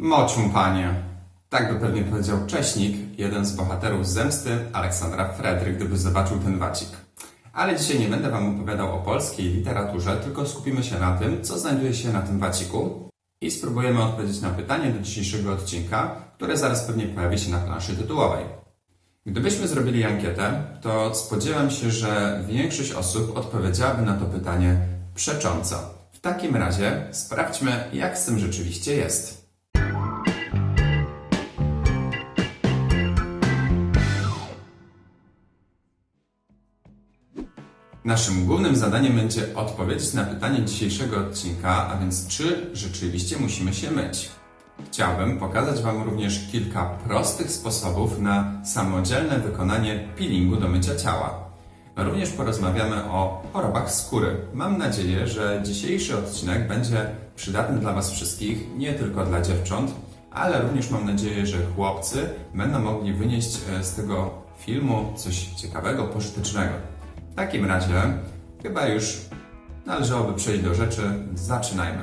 Mocium, panie. Tak by pewnie powiedział Cześnik, jeden z bohaterów zemsty Aleksandra Fredry, gdyby zobaczył ten wacik. Ale dzisiaj nie będę Wam opowiadał o polskiej literaturze, tylko skupimy się na tym, co znajduje się na tym waciku i spróbujemy odpowiedzieć na pytanie do dzisiejszego odcinka, które zaraz pewnie pojawi się na planszy tytułowej. Gdybyśmy zrobili ankietę, to spodziewam się, że większość osób odpowiedziałaby na to pytanie przecząco. W takim razie sprawdźmy, jak z tym rzeczywiście jest. Naszym głównym zadaniem będzie odpowiedzieć na pytanie dzisiejszego odcinka, a więc czy rzeczywiście musimy się myć. Chciałbym pokazać Wam również kilka prostych sposobów na samodzielne wykonanie peelingu do mycia ciała. Również porozmawiamy o chorobach skóry. Mam nadzieję, że dzisiejszy odcinek będzie przydatny dla Was wszystkich, nie tylko dla dziewcząt, ale również mam nadzieję, że chłopcy będą mogli wynieść e, z tego filmu coś ciekawego, pożytecznego. Takim razie chyba już należałoby przejść do rzeczy. Zaczynajmy.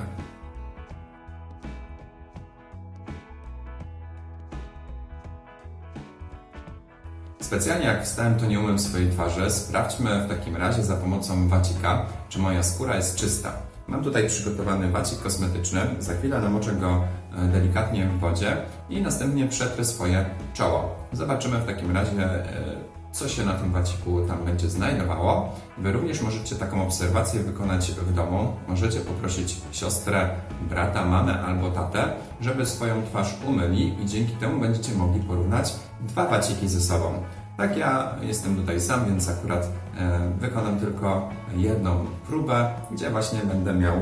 Specjalnie jak wstałem, to nie umyłem swojej twarzy. Sprawdźmy w takim razie za pomocą wacika, czy moja skóra jest czysta. Mam tutaj przygotowany wacik kosmetyczny. Za chwilę namoczę go e, delikatnie w wodzie i następnie przetrę swoje czoło. Zobaczymy w takim razie, e, co się na tym waciku tam będzie znajdowało. Wy również możecie taką obserwację wykonać w domu. Możecie poprosić siostrę, brata, mamę albo tatę, żeby swoją twarz umyli i dzięki temu będziecie mogli porównać dwa waciki ze sobą. Tak, ja jestem tutaj sam, więc akurat e, wykonam tylko jedną próbę, gdzie właśnie będę miał e,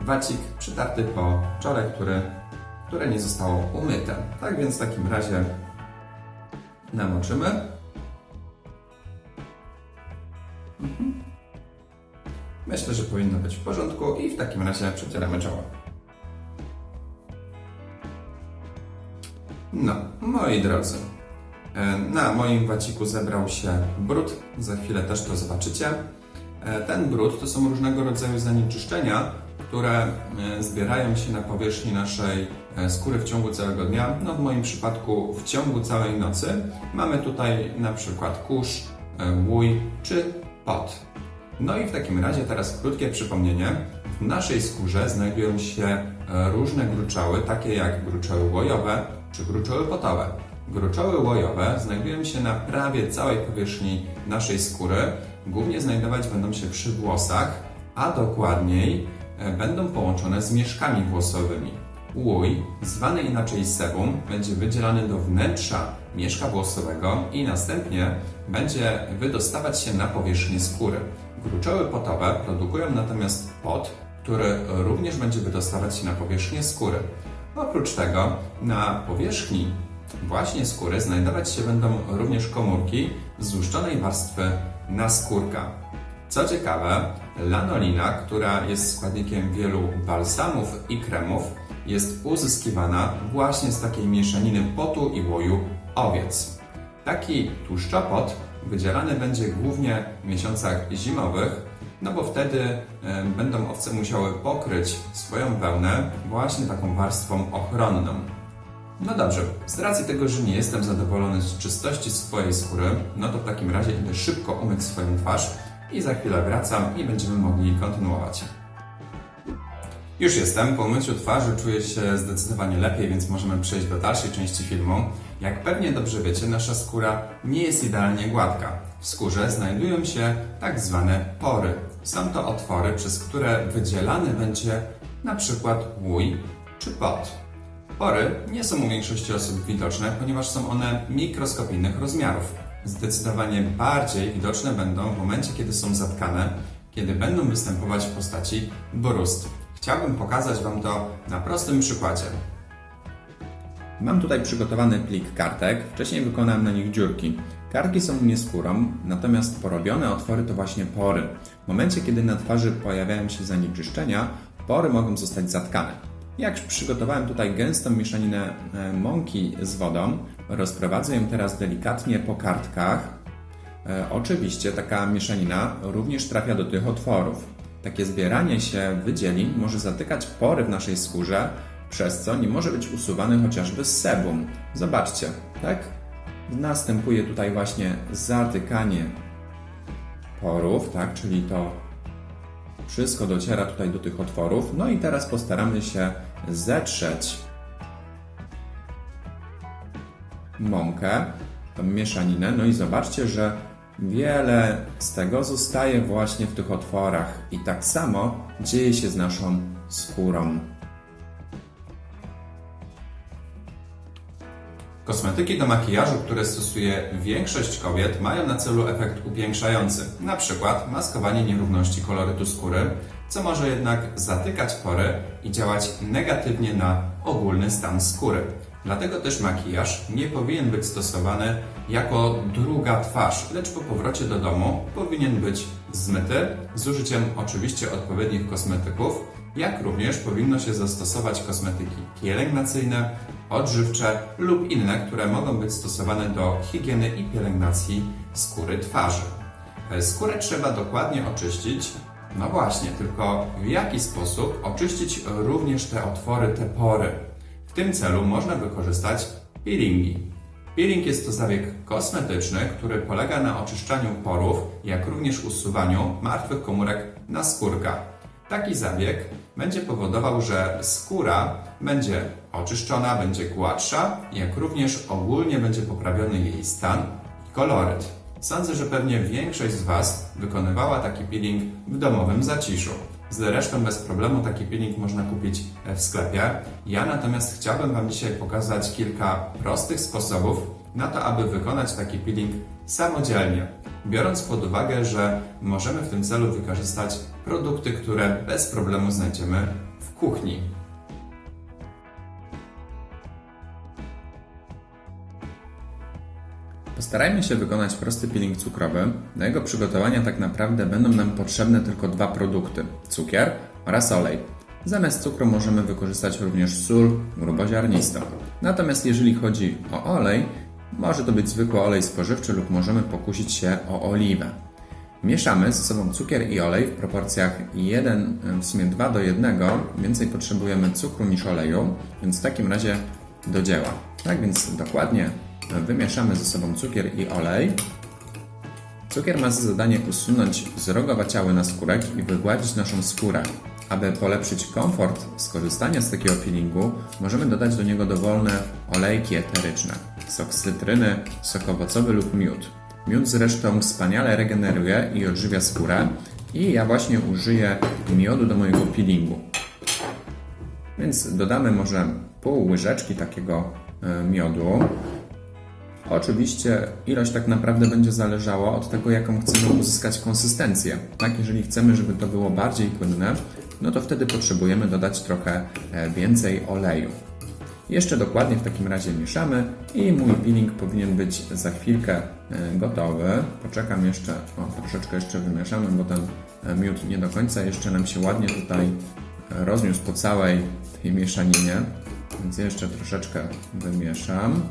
wacik przytarty po czole, który, które nie zostało umyte. Tak więc w takim razie namoczymy. Mhm. Myślę, że powinno być w porządku i w takim razie przecieramy czoło. No, moi drodzy, e, na moim waciku zebrał się brud, za chwilę też to zobaczycie. E, Ten brud to są różnego rodzaju zanieczyszczenia, które e, zbierają się na powierzchni naszej e, skóry w ciągu całego dnia. No w moim przypadku w ciągu całej nocy. Mamy tutaj na przykład kurz, e, łój czy pot. No i w takim razie teraz krótkie przypomnienie. W naszej skórze znajdują się różne gruczoły, takie jak gruczoły łojowe czy gruczoły potowe. Gruczoły łojowe znajdują się na prawie całej powierzchni naszej skóry. Głównie znajdować będą się przy włosach, a dokładniej będą połączone z mieszkami włosowymi. Łój, zwany inaczej sebum, będzie wydzielany do wnętrza mieszka włosowego i następnie będzie wydostawać się na powierzchnię skóry. Gruczoły potowe produkują natomiast pot, który również będzie wydostawać się na powierzchnię skóry. Oprócz tego na powierzchni właśnie skóry znajdować się będą również komórki złuszczonej warstwy naskórka. Co ciekawe, lanolina, która jest składnikiem wielu balsamów i kremów, jest uzyskiwana właśnie z takiej mieszaniny potu i łoju owiec. Taki tłuszczopot wydzielany będzie głównie w miesiącach zimowych, no bo wtedy e, będą owce musiały pokryć swoją wełnę właśnie taką warstwą ochronną. No dobrze, z racji tego, że nie jestem zadowolony z czystości swojej skóry, no to w takim razie idę szybko umyć swoją twarz i za chwilę wracam i będziemy mogli kontynuować. Już jestem, po umyciu twarzy czuję się zdecydowanie lepiej, więc możemy przejść do dalszej części filmu. Jak pewnie dobrze wiecie, nasza skóra nie jest idealnie gładka. W skórze znajdują się tak zwane pory. Są to otwory, przez które wydzielany będzie na przykład łój czy pot. Pory nie są u większości osób widoczne, ponieważ są one mikroskopijnych rozmiarów. Zdecydowanie bardziej widoczne będą w momencie, kiedy są zatkane, kiedy będą występować w postaci brust. Chciałbym pokazać Wam to na prostym przykładzie. Mam tutaj przygotowany plik kartek. Wcześniej wykonałem na nich dziurki. Kartki są nie skórą, natomiast porobione otwory to właśnie pory. W momencie, kiedy na twarzy pojawiają się zanieczyszczenia, pory mogą zostać zatkane. Jak przygotowałem tutaj gęstą mieszaninę e, mąki z wodą, rozprowadzę ją teraz delikatnie po kartkach. E, Oczywiście taka mieszanina również trafia do tych otworów. Takie zbieranie się wydzielin może zatykać pory w naszej skórze, przez co nie może być usuwany chociażby sebum. Zobaczcie, tak? Następuje tutaj właśnie zatykanie porów, tak? Czyli to wszystko dociera tutaj do tych otworów. No i teraz postaramy się zetrzeć mąkę, tą mieszaninę. No i zobaczcie, że wiele z tego zostaje właśnie w tych otworach. I tak samo dzieje się z naszą skórą. Kosmetyki do makijażu, które stosuje większość kobiet, mają na celu efekt upiększający, na przykład maskowanie nierówności kolorytu skóry, co może jednak zatykać pory i działać negatywnie na ogólny stan skóry. Dlatego też makijaż nie powinien być stosowany jako druga twarz, lecz po powrocie do domu powinien być zmyty z użyciem oczywiście odpowiednich kosmetyków, jak również powinno się zastosować kosmetyki pielęgnacyjne, odżywcze lub inne, które mogą być stosowane do higieny i pielęgnacji skóry twarzy. Skórę trzeba dokładnie oczyścić. No właśnie, tylko w jaki sposób oczyścić również te otwory, te pory? W tym celu można wykorzystać peelingi. Peeling jest to zabieg kosmetyczny, który polega na oczyszczaniu porów, jak również usuwaniu martwych komórek na skórkach. Taki zabieg będzie powodował, że skóra będzie oczyszczona, będzie gładsza, jak również ogólnie będzie poprawiony jej stan i koloryt. Sądzę, że pewnie większość z Was wykonywała taki peeling w domowym zaciszu. Zresztą bez problemu taki peeling można kupić w sklepie. Ja natomiast chciałbym Wam dzisiaj pokazać kilka prostych sposobów na to, aby wykonać taki peeling samodzielnie. Biorąc pod uwagę, że możemy w tym celu wykorzystać produkty, które bez problemu znajdziemy w kuchni. Postarajmy się wykonać prosty peeling cukrowy. Do jego przygotowania tak naprawdę będą nam potrzebne tylko dwa produkty: cukier oraz olej. Zamiast cukru możemy wykorzystać również sól gruboziarnistą. Natomiast jeżeli chodzi o olej, może to być zwykły olej spożywczy lub możemy pokusić się o oliwę. Mieszamy ze sobą cukier i olej w proporcjach 1, w sumie 2 do 1. Więcej potrzebujemy cukru niż oleju, więc w takim razie do dzieła. Tak więc dokładnie wymieszamy ze sobą cukier i olej. Cukier ma za zadanie usunąć zrogowaciały na skórek i wygładzić naszą skórę. Aby polepszyć komfort skorzystania z takiego peelingu, możemy dodać do niego dowolne olejki eteryczne, sok z cytryny, sok owocowy lub miód. Miód zresztą wspaniale regeneruje i odżywia skórę i ja właśnie użyję miodu do mojego peelingu. Więc dodamy może pół łyżeczki takiego e, miodu. Oczywiście ilość tak naprawdę będzie zależała od tego, jaką chcemy uzyskać konsystencję. Tak, jeżeli chcemy, żeby to było bardziej płynne, no to wtedy potrzebujemy dodać trochę e, więcej oleju. Jeszcze dokładnie w takim razie mieszamy i mój peeling powinien być za chwilkę e, gotowy. Poczekam jeszcze, o troszeczkę jeszcze wymieszamy, bo ten e, miód nie do końca jeszcze nam się ładnie tutaj rozniósł po całej tej mieszaninie, więc jeszcze troszeczkę wymieszam.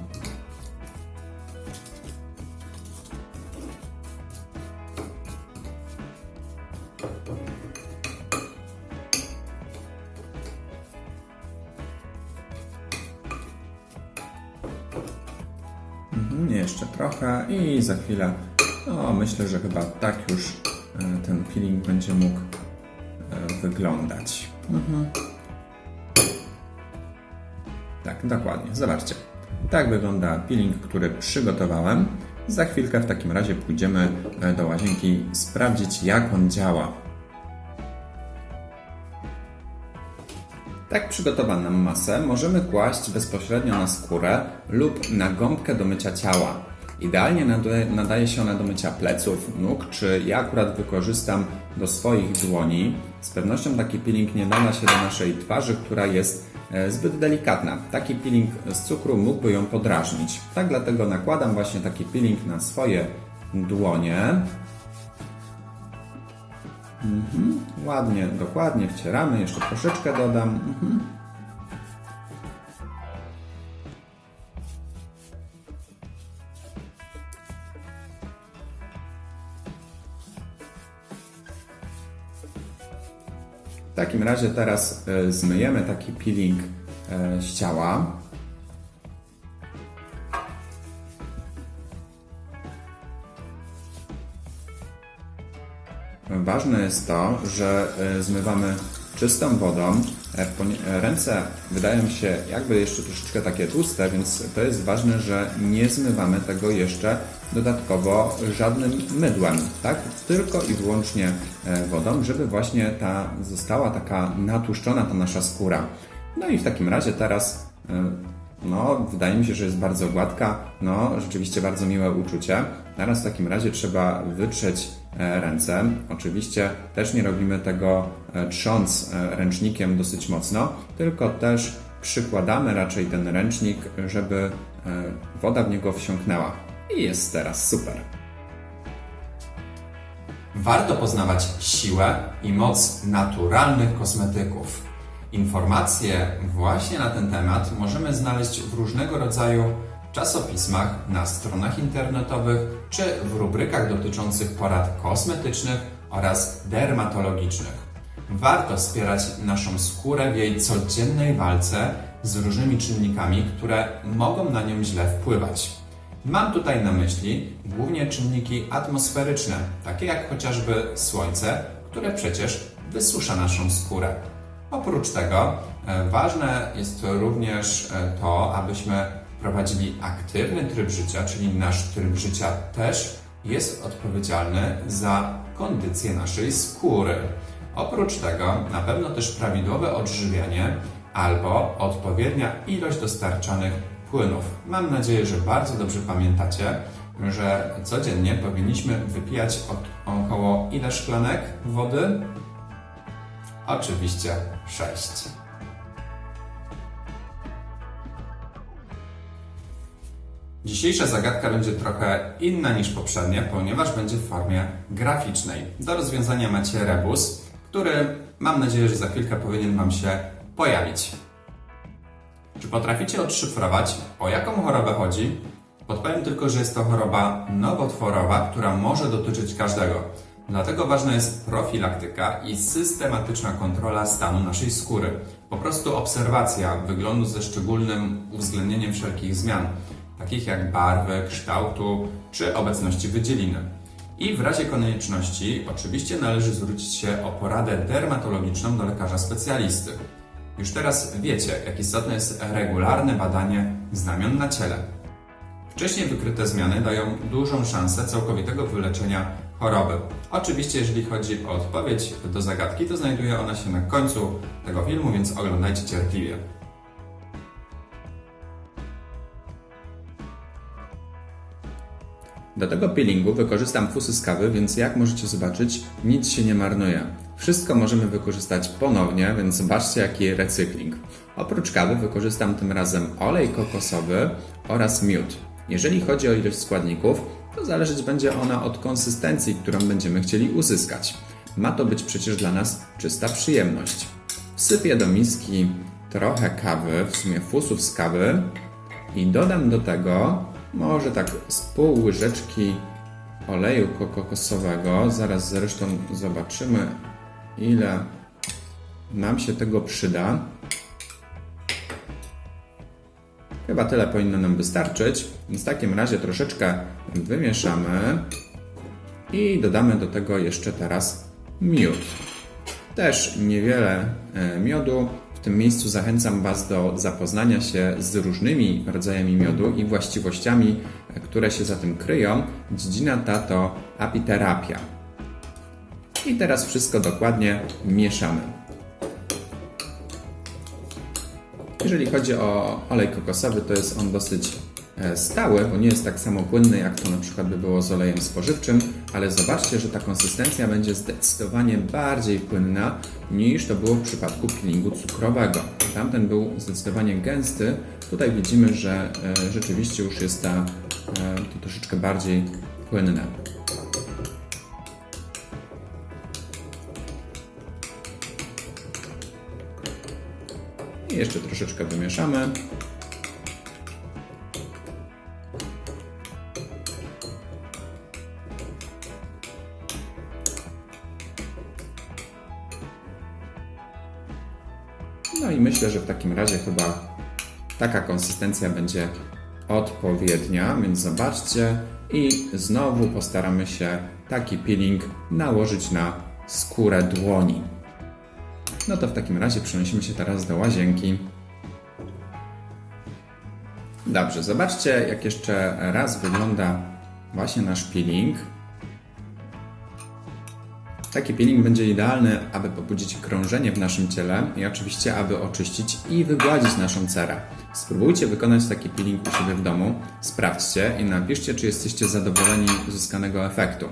Za chwilę, no myślę, że chyba tak już e, ten peeling będzie mógł e, wyglądać. Mhm. Tak, dokładnie. Zobaczcie. Tak wygląda peeling, który przygotowałem. Za chwilkę w takim razie pójdziemy e, do łazienki sprawdzić, jak on działa. Tak przygotowaną masę możemy kłaść bezpośrednio na skórę lub na gąbkę do mycia ciała. Idealnie nadaje, się ona do mycia pleców, nóg, czy ja akurat wykorzystam do swoich dłoni. Z pewnością taki peeling nie nada się do naszej twarzy, która jest e, zbyt delikatna. Taki peeling z cukru mógłby ją podrażnić. Tak dlatego nakładam właśnie taki peeling na swoje dłonie. Mhm. Ładnie, dokładnie wcieramy, jeszcze troszeczkę dodam. Mhm. W takim razie teraz e, zmyjemy taki peeling e, ściała. Ważne jest to, że e, zmywamy czystą wodą. Ręce wydają się jakby jeszcze troszeczkę takie tłuste, więc to jest ważne, że nie zmywamy tego jeszcze dodatkowo żadnym mydłem, tak? Tylko i wyłącznie e, wodą, żeby właśnie ta została taka natłuszczona ta nasza skóra. No i w takim razie teraz e, no, wydaje mi się, że jest bardzo gładka. No, rzeczywiście bardzo miłe uczucie. Teraz w takim razie trzeba wytrzeć e, ręce. Oczywiście też nie robimy tego trząc ręcznikiem dosyć mocno, tylko też przykładamy raczej ten ręcznik, żeby woda w niego wsiąknęła. I jest teraz super. Warto poznawać siłę i moc naturalnych kosmetyków. Informacje właśnie na ten temat możemy znaleźć w różnego rodzaju czasopismach, na stronach internetowych czy w rubrykach dotyczących porad kosmetycznych oraz dermatologicznych. Warto wspierać naszą skórę w jej codziennej walce z różnymi czynnikami, które mogą na nią źle wpływać. Mam tutaj na myśli głównie czynniki atmosferyczne, takie jak chociażby słońce, które przecież wysusza naszą skórę. Oprócz tego e, ważne jest również e, to, abyśmy prowadzili aktywny tryb życia, czyli nasz tryb życia też jest odpowiedzialny za kondycję naszej skóry. Oprócz tego na pewno też prawidłowe odżywianie albo odpowiednia ilość dostarczanych płynów. Mam nadzieję, że bardzo dobrze pamiętacie, że codziennie powinniśmy wypijać około ile szklanek wody? Oczywiście 6. Dzisiejsza zagadka będzie trochę inna niż poprzednia, ponieważ będzie w formie graficznej. Do rozwiązania macie rebus, który mam nadzieję, że za chwilkę powinien Wam się pojawić. Czy potraficie odszyfrować, o jaką chorobę chodzi? Podpowiem tylko, że jest to choroba nowotworowa, która może dotyczyć każdego. Dlatego ważna jest profilaktyka i systematyczna kontrola stanu naszej skóry. Po prostu obserwacja wyglądu ze szczególnym uwzględnieniem wszelkich zmian, takich jak barwy, kształtu czy obecności wydzieliny. I w razie konieczności oczywiście należy zwrócić się o poradę dermatologiczną do lekarza specjalisty. Już teraz wiecie, jak istotne jest regularne badanie znamion na ciele. Wcześniej wykryte zmiany dają dużą szansę całkowitego wyleczenia choroby. Oczywiście, jeżeli chodzi o odpowiedź do zagadki, to znajduje ona się na końcu tego filmu, więc oglądajcie cierpliwie. Do tego peelingu wykorzystam fusy z kawy, więc jak możecie zobaczyć, nic się nie marnuje. Wszystko możemy wykorzystać ponownie, więc zobaczcie jaki recykling. Oprócz kawy wykorzystam tym razem olej kokosowy oraz miód. Jeżeli chodzi o ilość składników, to zależeć będzie ona od konsystencji, którą będziemy chcieli uzyskać. Ma to być przecież dla nas czysta przyjemność. Wsypię do miski trochę kawy, w sumie fusów z kawy i dodam do tego może tak z pół łyżeczki oleju kokosowego. Zaraz zresztą zobaczymy, ile nam się tego przyda. Chyba tyle powinno nam wystarczyć. W takim razie troszeczkę wymieszamy i dodamy do tego jeszcze teraz miód. Też niewiele e, miodu. W tym miejscu zachęcam Was do zapoznania się z różnymi rodzajami miodu i właściwościami, które się za tym kryją. Dziedzina ta to apiterapia. I teraz wszystko dokładnie mieszamy. Jeżeli chodzi o olej kokosowy, to jest on dosyć e, stały, bo nie jest tak samo płynny, jak to na przykład by było z olejem spożywczym, ale zobaczcie, że ta konsystencja będzie zdecydowanie bardziej płynna niż to było w przypadku peelingu cukrowego. Tamten był zdecydowanie gęsty, tutaj widzimy, że e, rzeczywiście już jest ta, e, to troszeczkę bardziej płynne. I jeszcze troszeczkę wymieszamy. No i myślę, że w takim razie chyba taka konsystencja będzie odpowiednia, więc zobaczcie i znowu postaramy się taki peeling nałożyć na skórę dłoni. No to w takim razie przenosimy się teraz do łazienki. Dobrze, zobaczcie jak jeszcze raz wygląda właśnie nasz peeling. Taki peeling będzie idealny, aby pobudzić krążenie w naszym ciele i oczywiście, aby oczyścić i wygładzić naszą cerę. Spróbujcie wykonać taki peeling u siebie w domu, sprawdźcie i napiszcie, czy jesteście zadowoleni z uzyskanego efektu.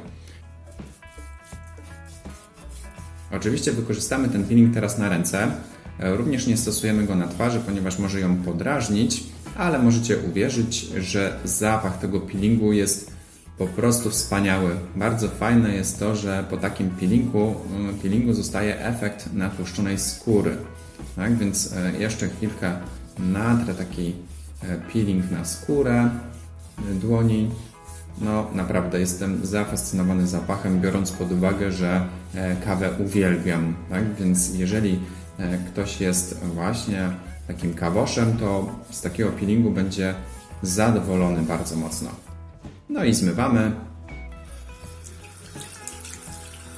Oczywiście wykorzystamy ten peeling teraz na ręce. Również nie stosujemy go na twarzy, ponieważ może ją podrażnić, ale możecie uwierzyć, że zapach tego peelingu jest po prostu wspaniały. Bardzo fajne jest to, że po takim peelingu, mm, peelingu zostaje efekt natłuszczonej skóry. Tak więc e, jeszcze chwilkę natrę taki e, peeling na skórę e, dłoni. No, naprawdę jestem zafascynowany zapachem, biorąc pod uwagę, że kawę uwielbiam. Tak? Więc jeżeli ktoś jest właśnie takim kawoszem, to z takiego peelingu będzie zadowolony bardzo mocno. No i zmywamy.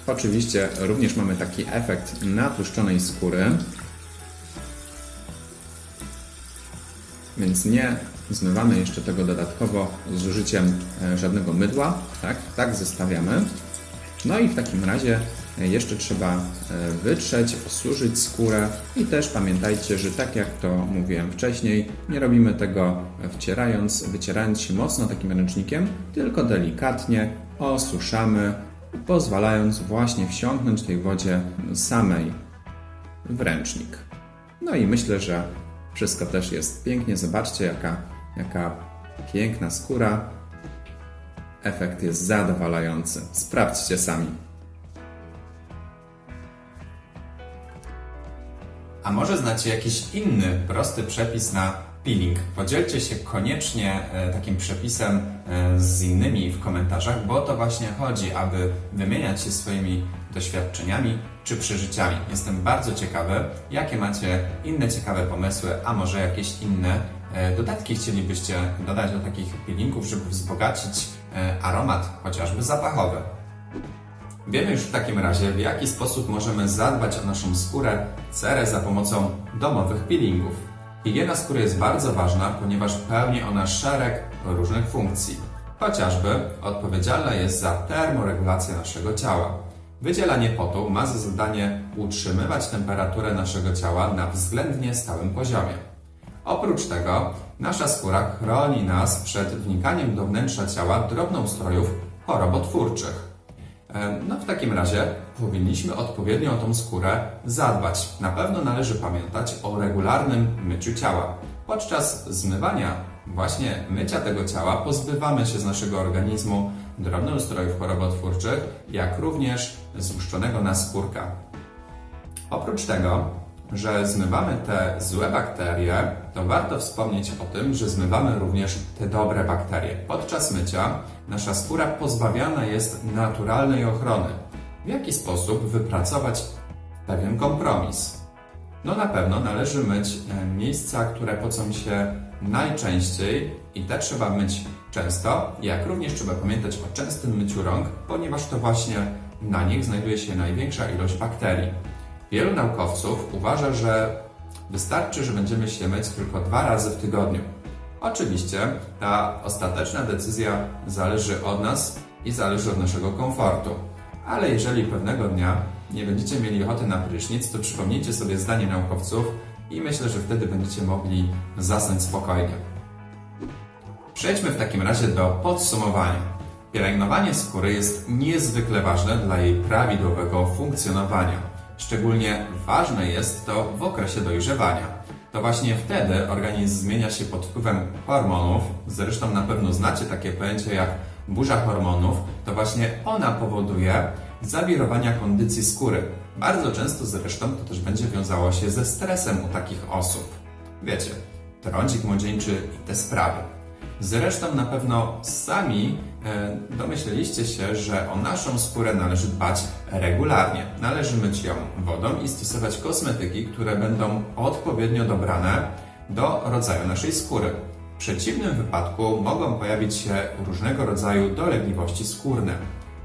Oczywiście również mamy taki efekt natłuszczonej skóry. Więc nie zmywamy jeszcze tego dodatkowo z użyciem e, żadnego mydła. Tak, tak zostawiamy. No i w takim razie jeszcze trzeba e, wytrzeć, osuszyć skórę i też pamiętajcie, że tak jak to mówiłem wcześniej, nie robimy tego wcierając, wycierając się mocno takim ręcznikiem, tylko delikatnie osuszamy, pozwalając właśnie wsiąknąć tej wodzie samej w ręcznik. No i myślę, że wszystko też jest pięknie. Zobaczcie, jaka, jaka piękna skóra. Efekt jest zadowalający. Sprawdźcie sami. A może znacie jakiś inny, prosty przepis na peeling? Podzielcie się koniecznie e, takim przepisem e, z innymi w komentarzach, bo to właśnie chodzi, aby wymieniać się swoimi doświadczeniami czy przeżyciami. Jestem bardzo ciekawy, jakie macie inne ciekawe pomysły, a może jakieś inne e, dodatki chcielibyście dodać do takich peelingów, żeby wzbogacić aromat, chociażby zapachowy. Wiemy już w takim razie, w jaki sposób możemy zadbać o naszą skórę, cerę za pomocą domowych peelingów. Higiena skóry jest bardzo ważna, ponieważ pełni ona szereg różnych funkcji. Chociażby odpowiedzialna jest za termoregulację naszego ciała. Wydzielanie potu ma za zadanie utrzymywać temperaturę naszego ciała na względnie stałym poziomie. Oprócz tego, nasza skóra chroni nas przed wnikaniem do wnętrza ciała drobnoustrojów chorobotwórczych. E, No w takim razie powinniśmy odpowiednio o tą skórę zadbać. Na pewno należy pamiętać o regularnym myciu ciała. Podczas zmywania, właśnie mycia tego ciała, pozbywamy się z naszego organizmu drobnoustrojów chorobotwórczych, jak również złuszczonego naskórka. Oprócz tego, że zmywamy te złe bakterie, to warto wspomnieć o tym, że zmywamy również te dobre bakterie. Podczas mycia nasza skóra pozbawiana jest naturalnej ochrony. W jaki sposób wypracować pewien kompromis? No na pewno należy myć e, miejsca, które pocą się najczęściej i te trzeba myć często, jak również trzeba pamiętać o częstym myciu rąk, ponieważ to właśnie na nich znajduje się największa ilość bakterii. Wielu naukowców uważa, że wystarczy, że będziemy się myć tylko dwa razy w tygodniu. Oczywiście ta ostateczna decyzja zależy od nas i zależy od naszego komfortu. Ale jeżeli pewnego dnia nie będziecie mieli ochoty na prysznic, to przypomnijcie sobie zdanie naukowców i myślę, że wtedy będziecie mogli zasnąć spokojnie. Przejdźmy w takim razie do podsumowania. Pielęgnowanie skóry jest niezwykle ważne dla jej prawidłowego funkcjonowania. Szczególnie ważne jest to w okresie dojrzewania. To właśnie wtedy organizm zmienia się pod wpływem hormonów. Zresztą na pewno znacie takie pojęcie jak burza hormonów. To właśnie ona powoduje zawirowania kondycji skóry. Bardzo często zresztą to też będzie wiązało się ze stresem u takich osób. Wiecie, trądzik młodzieńczy i te sprawy. Zresztą na pewno sami domyśleliście się, że o naszą skórę należy dbać regularnie. Należy myć ją wodą i stosować kosmetyki, które będą odpowiednio dobrane do rodzaju naszej skóry. W przeciwnym wypadku mogą pojawić się różnego rodzaju dolegliwości skórne.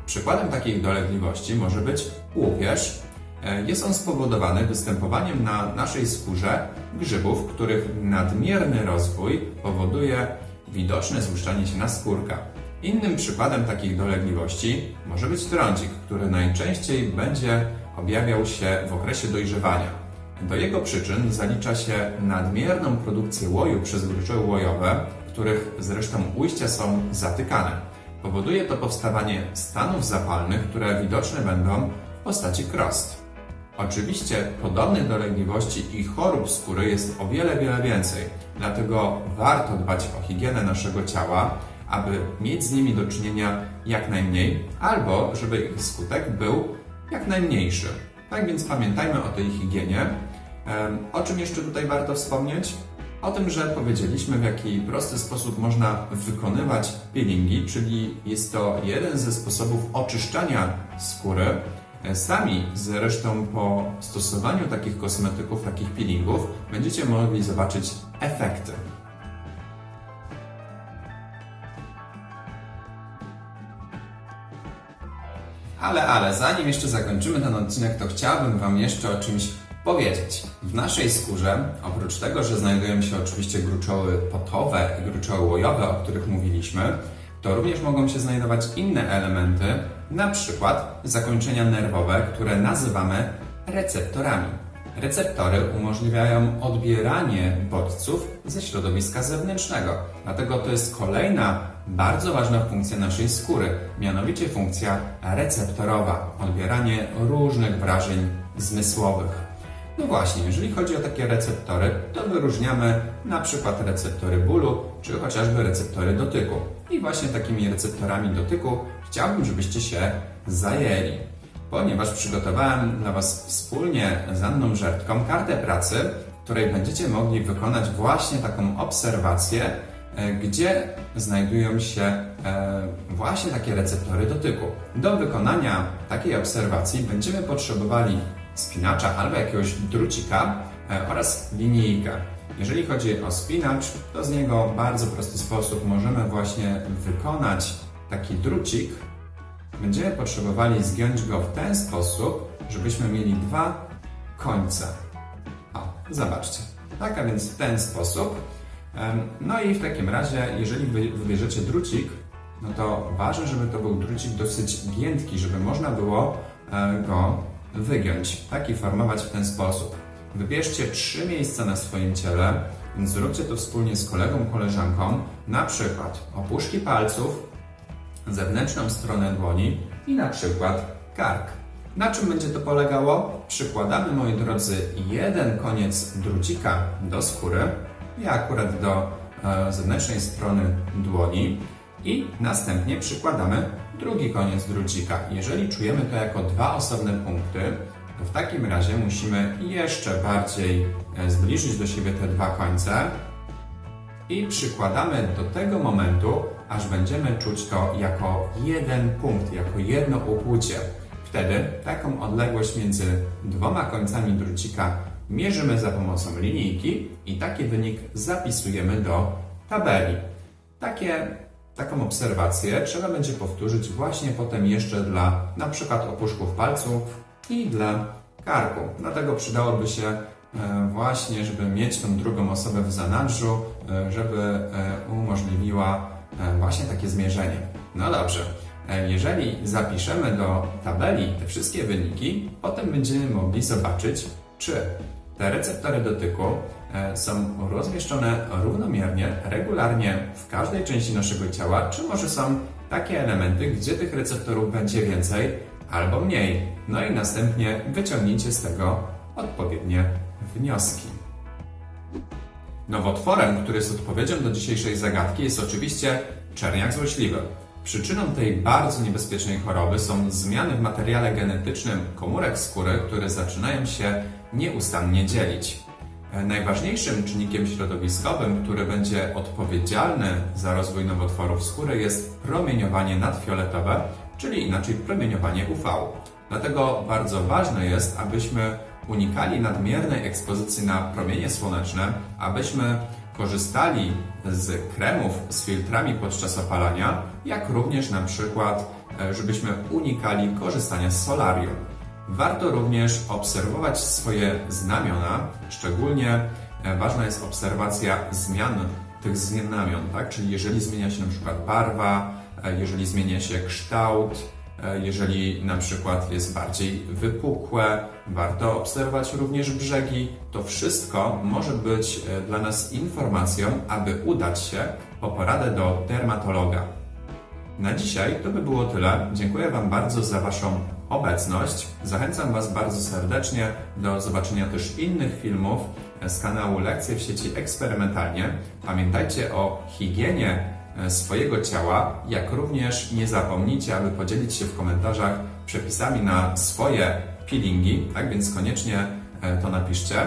Przykładem takich dolegliwości może być łupież. E, Jest on spowodowany występowaniem na naszej skórze grzybów, których nadmierny rozwój powoduje widoczne złuszczanie się naskórka. Innym przykładem takich dolegliwości może być trądzik, który najczęściej będzie objawiał się w okresie dojrzewania. Do jego przyczyn zalicza się nadmierną produkcję łoju przez gruczoły łojowe, których zresztą ujścia są zatykane. Powoduje to powstawanie stanów zapalnych, które widoczne będą w postaci krost. Oczywiście podobnych dolegliwości i chorób skóry jest o wiele, wiele więcej, dlatego warto dbać o higienę naszego ciała, aby mieć z nimi do czynienia jak najmniej, albo żeby ich skutek był jak najmniejszy. Tak więc pamiętajmy o tej higienie. O czym jeszcze tutaj warto wspomnieć? O tym, że powiedzieliśmy, w jaki prosty sposób można wykonywać peelingi, czyli jest to jeden ze sposobów oczyszczania skóry. E, Sami zresztą po stosowaniu takich kosmetyków, takich peelingów, będziecie mogli zobaczyć efekty. Ale, ale, zanim jeszcze zakończymy ten odcinek, to chciałbym Wam jeszcze o czymś powiedzieć. W naszej skórze, oprócz tego, że znajdują się oczywiście gruczoły potowe i gruczoły łojowe, o których mówiliśmy, to również mogą się znajdować inne elementy, na przykład zakończenia nerwowe, które nazywamy receptorami. Receptory umożliwiają odbieranie bodźców ze środowiska zewnętrznego. Dlatego to jest kolejna bardzo ważna funkcja naszej skóry, mianowicie funkcja receptorowa, odbieranie różnych wrażeń zmysłowych. No właśnie, jeżeli chodzi o takie receptory, to wyróżniamy na przykład receptory bólu, czy chociażby receptory dotyku. I właśnie takimi receptorami dotyku chciałbym, żebyście się zajęli ponieważ przygotowałem dla Was wspólnie z Anną Żertką kartę pracy, w której będziecie mogli wykonać właśnie taką obserwację, gdzie znajdują się e, właśnie takie receptory dotyku. Do wykonania takiej obserwacji będziemy potrzebowali spinacza albo jakiegoś drucika e, oraz linijkę. Jeżeli chodzi o spinacz, to z niego w bardzo prosty sposób możemy właśnie wykonać taki drucik, będziemy potrzebowali zgiąć go w ten sposób, żebyśmy mieli dwa końce. O, zobaczcie. Tak, a więc w ten sposób. No i w takim razie, jeżeli wy wybierzecie drucik, no to ważne, żeby to był drucik dosyć giętki, żeby można było e, go wygiąć, tak i formować w ten sposób. Wybierzcie trzy miejsca na swoim ciele, więc zróbcie to wspólnie z kolegą, koleżanką, na przykład opuszki palców, zewnętrzną stronę dłoni i na przykład kark. Na czym będzie to polegało? Przykładamy, moi drodzy, jeden koniec drucika do skóry, ja akurat do e, zewnętrznej strony dłoni i następnie przykładamy drugi koniec drucika. Jeżeli czujemy to jako dwa osobne punkty, to w takim razie musimy jeszcze bardziej e, zbliżyć do siebie te dwa końce i przykładamy do tego momentu, aż będziemy czuć to jako jeden punkt, jako jedno ukłucie. Wtedy taką odległość między dwoma końcami drucika mierzymy za pomocą linijki i taki wynik zapisujemy do tabeli. Takie, taką obserwację trzeba będzie powtórzyć właśnie potem jeszcze dla na przykład opuszków palców i dla karku. Dlatego przydałoby się e, właśnie, żeby mieć tą drugą osobę w zanadrzu, e, żeby e, umożliwiła właśnie takie zmierzenie. No dobrze, jeżeli zapiszemy do tabeli te wszystkie wyniki, potem będziemy mogli zobaczyć, czy te receptory dotyku e, są rozmieszczone równomiernie, regularnie w każdej części naszego ciała, czy może są takie elementy, gdzie tych receptorów będzie więcej albo mniej. No i następnie wyciągnijcie z tego odpowiednie wnioski. Nowotworem, który jest odpowiedzią do dzisiejszej zagadki, jest oczywiście czerniak złośliwy. Przyczyną tej bardzo niebezpiecznej choroby są zmiany w materiale genetycznym komórek skóry, które zaczynają się nieustannie dzielić. E, Najważniejszym czynnikiem środowiskowym, który będzie odpowiedzialny za rozwój nowotworów skóry jest promieniowanie nadfioletowe, czyli inaczej promieniowanie UV. Dlatego bardzo ważne jest, abyśmy unikali nadmiernej ekspozycji na promienie słoneczne, abyśmy korzystali z kremów z filtrami podczas opalania, jak również na przykład, e, żebyśmy unikali korzystania z solarium. Warto również obserwować swoje znamiona, szczególnie e, ważna jest obserwacja zmian tych znamion, tak? Czyli jeżeli zmienia się na przykład barwa, e, jeżeli zmienia się kształt, e, jeżeli na przykład jest bardziej wypukłe, warto obserwować również brzegi. To wszystko może być dla nas informacją, aby udać się po poradę do dermatologa. Na dzisiaj to by było tyle. Dziękuję Wam bardzo za Waszą obecność. Zachęcam Was bardzo serdecznie do zobaczenia też innych filmów z kanału Lekcje w sieci eksperymentalnie. Pamiętajcie o higienie e, swojego ciała, jak również nie zapomnijcie, aby podzielić się w komentarzach przepisami na swoje peelingi, tak więc koniecznie e, to napiszcie.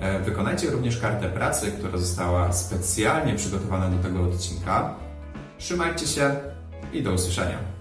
E, Wykonajcie również kartę pracy, która została specjalnie przygotowana do tego odcinka. Trzymajcie się i do usłyszenia.